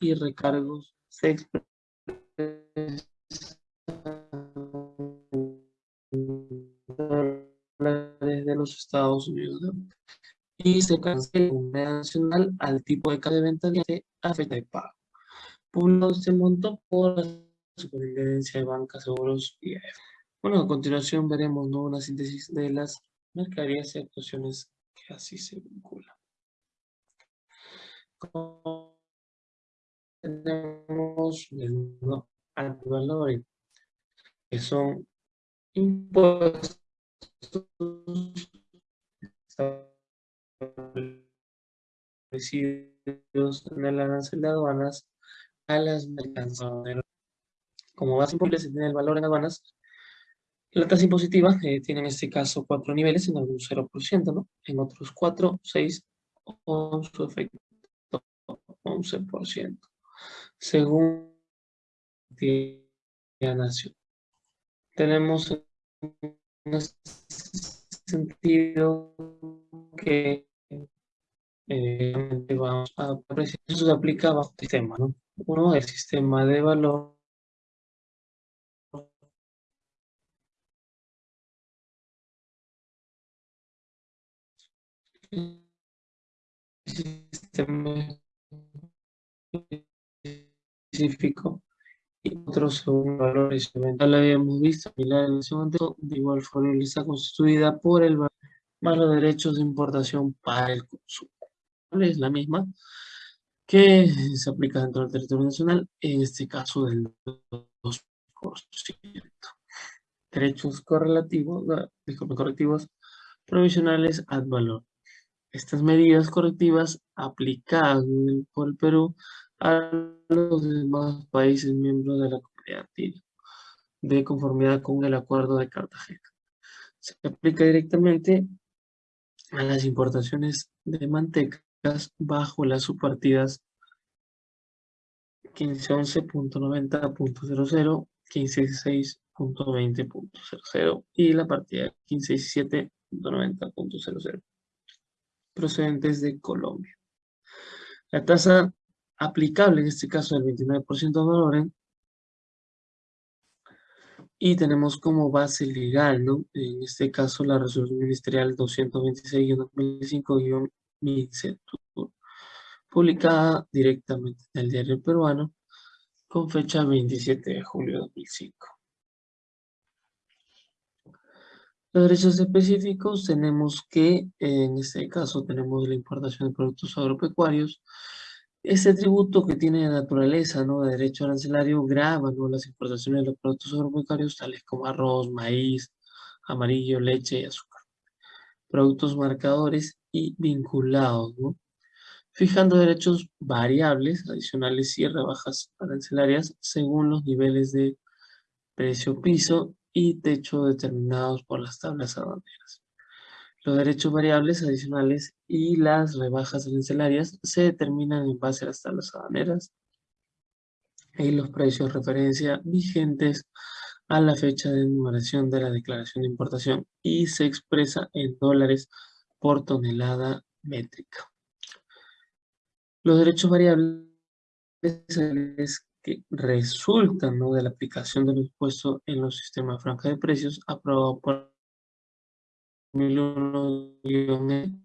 y recargos se expresan de los Estados Unidos y se cancela la nacional al tipo de de venta de afecta de pago. Publicado este monto por la Superintendencia de Bancas, Seguros y AF. Bueno, a continuación veremos ¿no? una síntesis de las mercaderías y actuaciones que así se vinculan. Tenemos el valor que son impuestos establecidos en el arancel de aduanas a las mercancías. Como base imponible se tiene el valor en aduanas. La tasa impositiva eh, tiene en este caso cuatro niveles, en algunos 0%, ¿no? En otros 4, 6 o su efecto 11%. Según la nación. Tenemos en este sentido que eh, vamos a eso se aplica bajo sistema, ¿no? Uno, el sistema de valor específico y otros según valores ya lo habíamos visto de igual forma está constituida por el valor más los derechos de importación para el consumo es la misma que se aplica dentro del territorio nacional, en este caso del 2%. Derechos correlativos, correctivos provisionales ad valor. Estas medidas correctivas aplicadas por el Perú a los demás países miembros de la comunidad andina, de conformidad con el Acuerdo de Cartagena. Se aplica directamente a las importaciones de manteca bajo las subpartidas 1511.90.00, 1516.20.00 y la partida 1517.90.00 procedentes de Colombia. La tasa aplicable en este caso del 29% de valores y tenemos como base legal, ¿no? En este caso la resolución ministerial 226-2005 publicada directamente en el diario peruano con fecha 27 de julio de 2005. Los derechos específicos tenemos que, en este caso tenemos la importación de productos agropecuarios. Este tributo que tiene naturaleza ¿no? de derecho arancelario grava ¿no? las importaciones de los productos agropecuarios tales como arroz, maíz, amarillo, leche y azúcar. Productos marcadores y vinculados, fijando derechos variables, adicionales y rebajas arancelarias según los niveles de precio piso y techo determinados por las tablas aduaneras. Los derechos variables adicionales y las rebajas arancelarias se determinan en base a las tablas y los precios de referencia vigentes a la fecha de enumeración de la declaración de importación y se expresa en dólares por tonelada métrica. Los derechos variables que resultan de la aplicación del impuesto en los sistemas franja de precios aprobado por 2001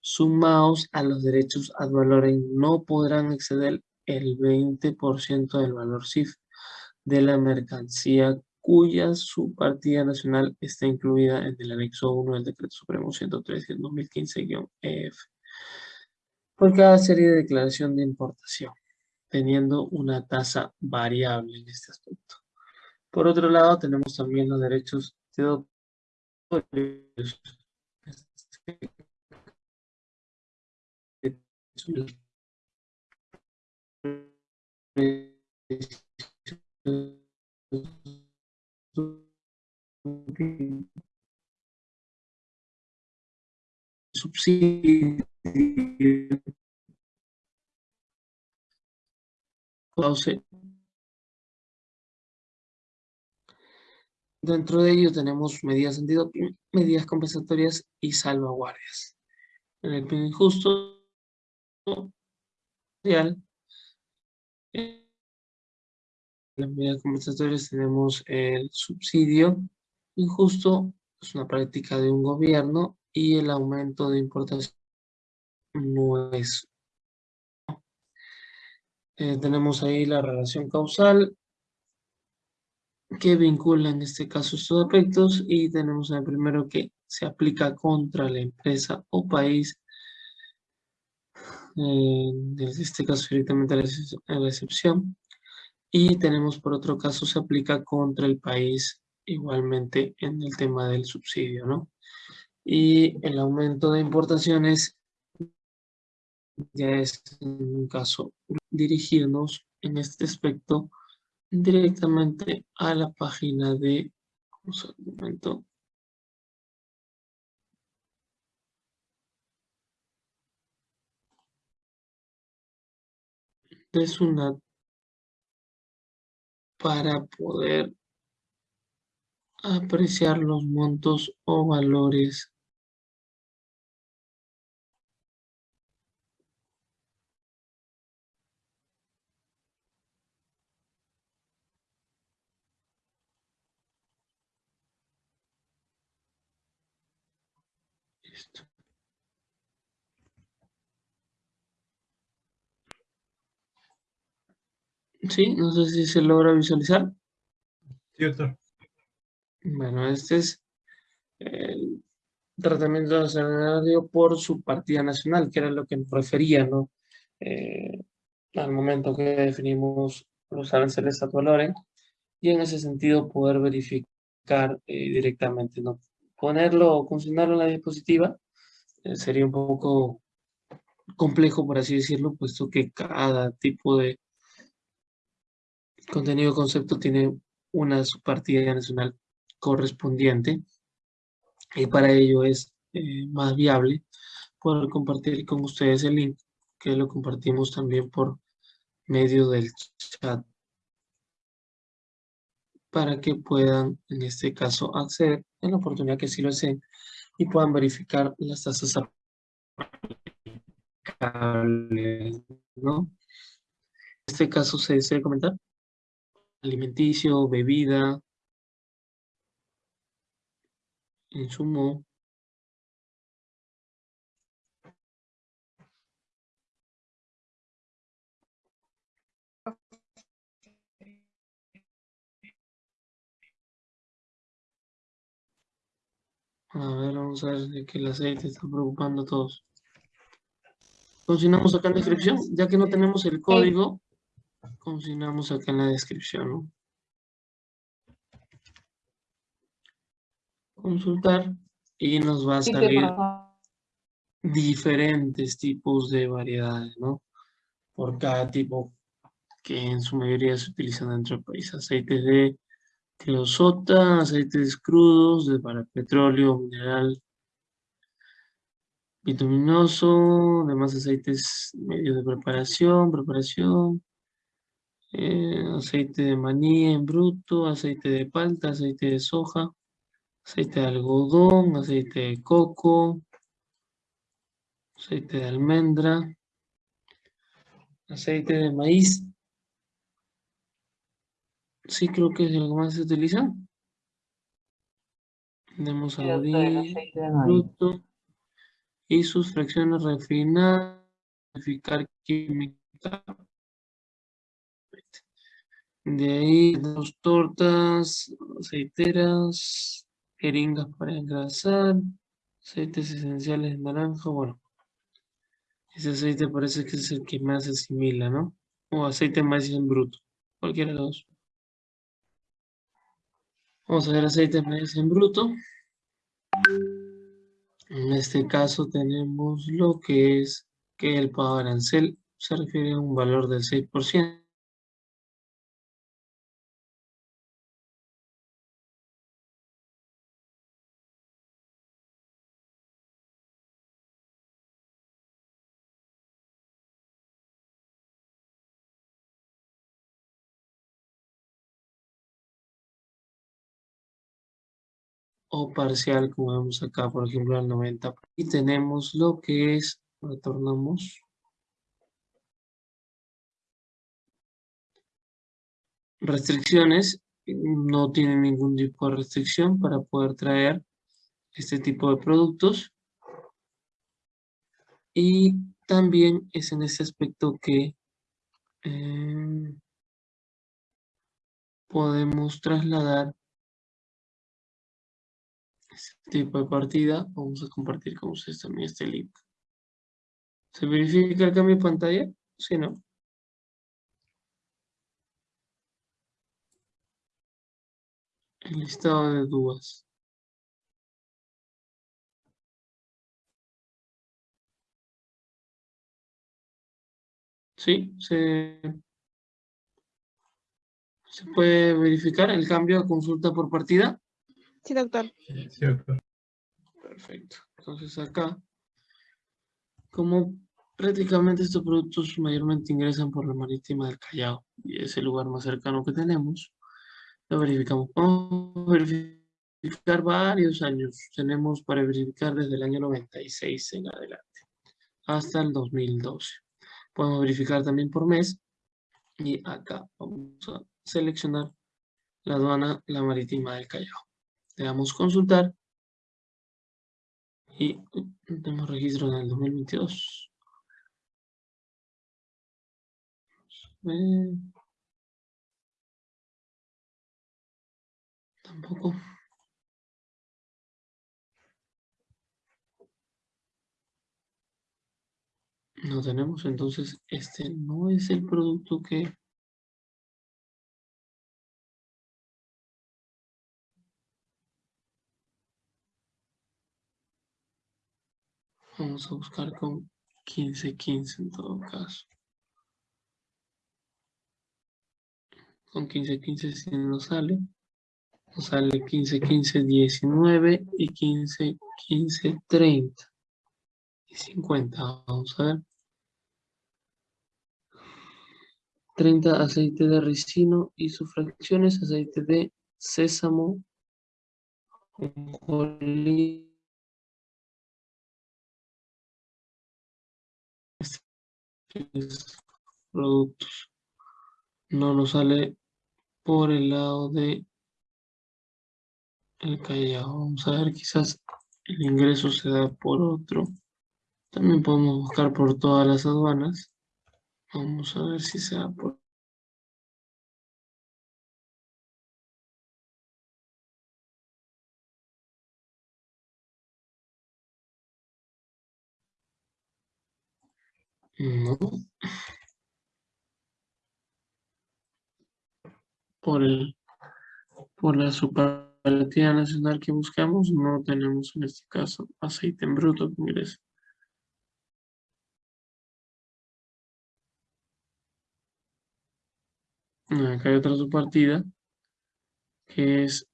sumados a los derechos ad valorem no podrán exceder el 20% del valor CIF de la mercancía cuya subpartida nacional está incluida en el anexo 1 del Decreto Supremo 103 2015-EF por cada serie de declaración de importación, teniendo una tasa variable en este aspecto. Por otro lado, tenemos también los derechos de doctores. Subsidio Dentro de ello tenemos medidas antidoping, medidas compensatorias y salvaguardias. En el PIN injusto En las medidas compensatorias tenemos el subsidio injusto, es una práctica de un gobierno, y el aumento de importación no es. Eh, tenemos ahí la relación causal que vincula en este caso estos aspectos y tenemos el primero que se aplica contra la empresa o país en este caso directamente a la excepción. Y tenemos por otro caso, se aplica contra el país igualmente en el tema del subsidio, ¿no? Y el aumento de importaciones ya es en un caso dirigirnos en este aspecto directamente a la página de, al momento, es una para poder apreciar los montos o valores Sí, no sé si se logra visualizar. Cierto. Bueno, este es el tratamiento de escenario por su partida nacional, que era lo que nos refería, ¿no? Eh, al momento que definimos los aranceles a valores, y en ese sentido poder verificar eh, directamente, ¿no? Ponerlo o funcionarlo en la diapositiva eh, sería un poco complejo, por así decirlo, puesto que cada tipo de contenido concepto tiene una subpartida nacional correspondiente y para ello es eh, más viable poder compartir con ustedes el link que lo compartimos también por medio del chat para que puedan en este caso acceder en la oportunidad que sí lo hacen y puedan verificar las tasas aplicables, ¿no? En este caso se desea comentar alimenticio, bebida, insumo. A ver, vamos a ver que el aceite está preocupando a todos. Continuamos acá en la descripción, ya que no tenemos el código, Continuamos acá en la descripción. Consultar y nos va a salir diferentes tipos de variedades, ¿no? Por cada tipo que en su mayoría se utilizan dentro del país. Aceites de creosota, aceites crudos, de para petróleo, mineral, bituminoso, demás aceites medios de preparación, preparación, eh, aceite de maní en bruto, aceite de palta, aceite de soja, aceite de algodón, aceite de coco, aceite de almendra, aceite de maíz. Sí, creo que es el que más se utiliza. Tenemos abrir, y sus fracciones refinadas, verificar química de ahí dos tortas, aceiteras, jeringas para engrasar, aceites esenciales de naranja, bueno. Ese aceite parece que es el que más se asimila, ¿no? O aceite maíz en bruto, cualquiera de los dos. Vamos a ver aceite en bruto. En este caso tenemos lo que es que el pago arancel se refiere a un valor del 6%. o parcial, como vemos acá, por ejemplo, el 90. Y tenemos lo que es, retornamos. Restricciones, no tiene ningún tipo de restricción para poder traer este tipo de productos. Y también es en ese aspecto que eh, podemos trasladar este tipo de partida. Vamos a compartir con ustedes también este link. ¿Se verifica el cambio de pantalla? Sí, ¿no? El listado de dudas. Sí, se, se puede verificar el cambio de consulta por partida. Sí, doctor. Sí, doctor. Perfecto. Entonces acá, como prácticamente estos productos mayormente ingresan por la marítima del Callao y es el lugar más cercano que tenemos, lo verificamos. Vamos a verificar varios años. Tenemos para verificar desde el año 96 en adelante hasta el 2012. Podemos verificar también por mes y acá vamos a seleccionar la aduana La Marítima del Callao. Le damos consultar y tenemos registro en el 2022. Tampoco. No tenemos, entonces este no es el producto que Vamos a buscar con 15-15 en todo caso. Con 15-15 si nos sale. Nos sale 15-15-19 y 15-15-30. Y 50, vamos a ver. 30 aceite de ricino y sus fracciones, aceite de sésamo, productos. No nos sale por el lado de el Callao. Vamos a ver, quizás el ingreso se da por otro. También podemos buscar por todas las aduanas. Vamos a ver si se da por No. Por el por la superlativa nacional que buscamos, no tenemos en este caso aceite en bruto que ingresa. Acá hay otra subpartida que es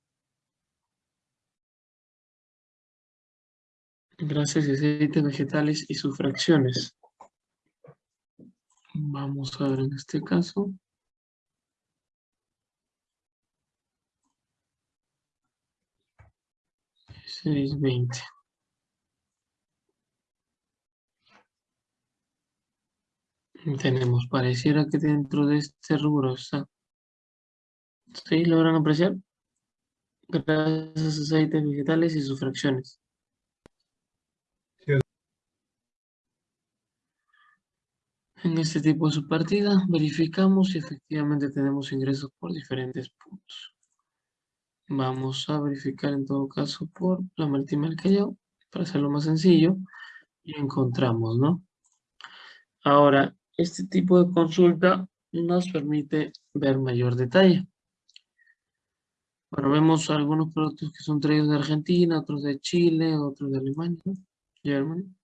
grasas y aceites vegetales y sus fracciones. Vamos a ver en este caso. Seis veinte. Tenemos, pareciera que dentro de este rubro está. ¿Sí? ¿Logran apreciar? Gracias a aceites vegetales y sus fracciones. En este tipo de subpartida verificamos si efectivamente tenemos ingresos por diferentes puntos. Vamos a verificar en todo caso por la del Callao, para hacerlo más sencillo, y encontramos, ¿no? Ahora, este tipo de consulta nos permite ver mayor detalle. Bueno, vemos algunos productos que son traídos de Argentina, otros de Chile, otros de Alemania, Germany.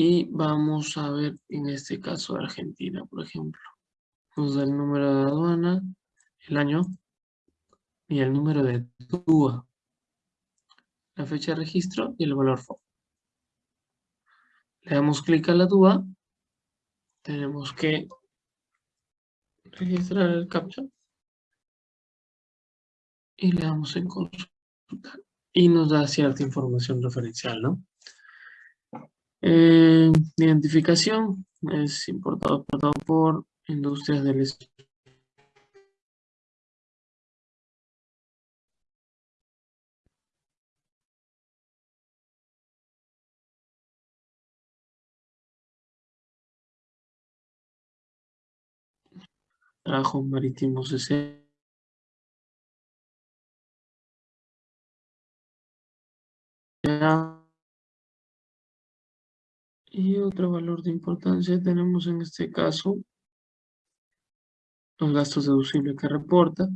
Y vamos a ver en este caso Argentina, por ejemplo. Nos da el número de aduana, el año y el número de TUA. La fecha de registro y el valor FOB. Le damos clic a la DUA. Tenemos que registrar el captcha. Y le damos en consultar. Y nos da cierta información referencial, ¿no? Eh, identificación es importado, por industrias del trabajo marítimo S. Y otro valor de importancia tenemos en este caso los gastos deducibles que reporta,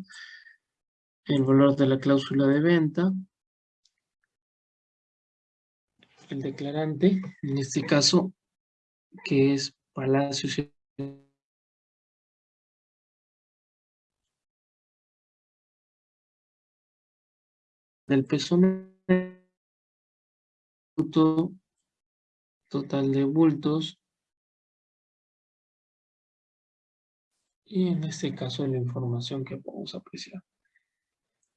el valor de la cláusula de venta, el declarante, en este caso, que es Palacio del peso total de bultos. Y en este caso la información que podemos apreciar.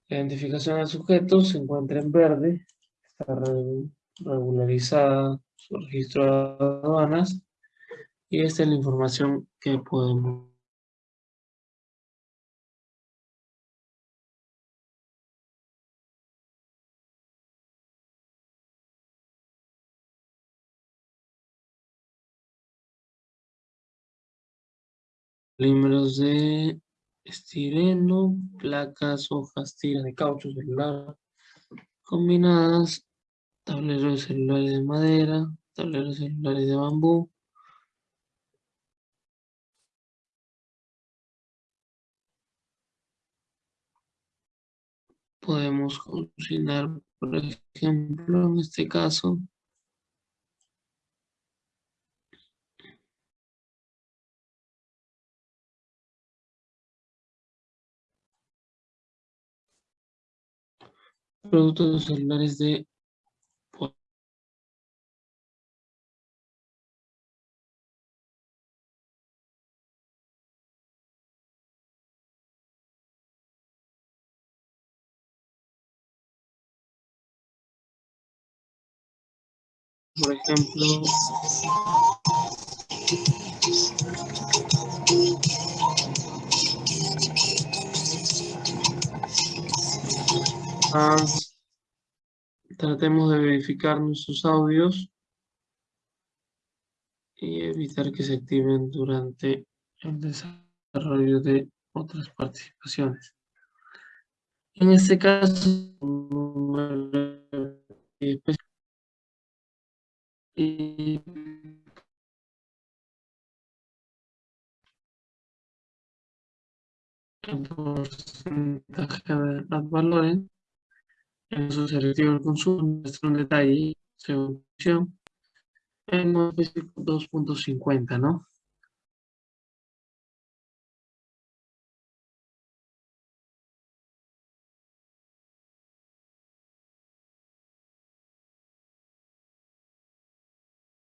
La identificación del sujeto se encuentra en verde, está regularizada su registro de aduanas. Y esta es la información que podemos Polímeros de estireno, placas, hojas, tiras de caucho celular, combinadas, tableros celulares de madera, tableros celulares de bambú, podemos cocinar, por ejemplo, en este caso, productos celulares de por ejemplo tratemos de verificar nuestros audios y evitar que se activen durante el desarrollo de otras participaciones. En este caso, y el porcentaje de las valores en su selectivo del consumo muestra un detalle según en específico 2.50, ¿no?